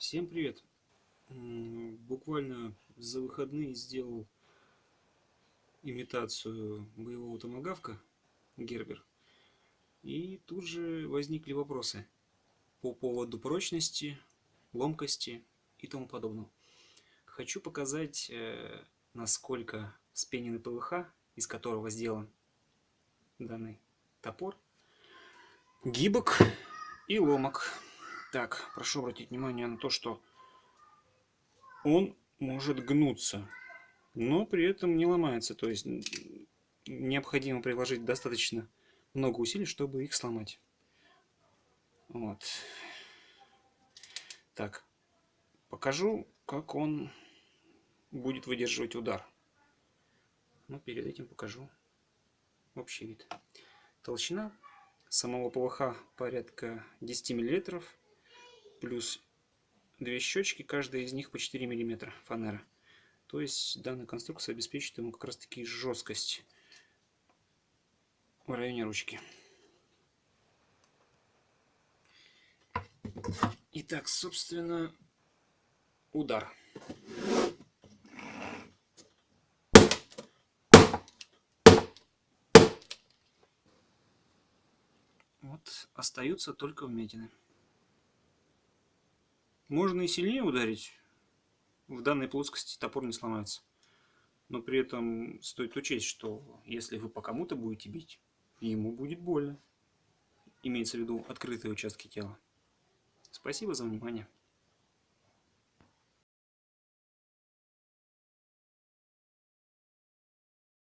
Всем привет! Буквально за выходные сделал имитацию боевого томогавка Гербер. И тут же возникли вопросы по поводу прочности, ломкости и тому подобного. Хочу показать, э, насколько вспененный ПВХ, из которого сделан данный топор, гибок и ломок. Так, прошу обратить внимание на то, что он может гнуться, но при этом не ломается. То есть необходимо приложить достаточно много усилий, чтобы их сломать. Вот. Так, покажу, как он будет выдерживать удар. Но перед этим покажу общий вид. Толщина самого ПВХ порядка 10 миллилитров плюс две щечки, каждая из них по 4 мм фанера. То есть данная конструкция обеспечит ему как раз таки жесткость в районе ручки. Итак, собственно, удар. Вот остаются только вмятины. Можно и сильнее ударить. В данной плоскости топор не сломается. Но при этом стоит учесть, что если вы по кому-то будете бить, ему будет больно. Имеется в виду открытые участки тела. Спасибо за внимание.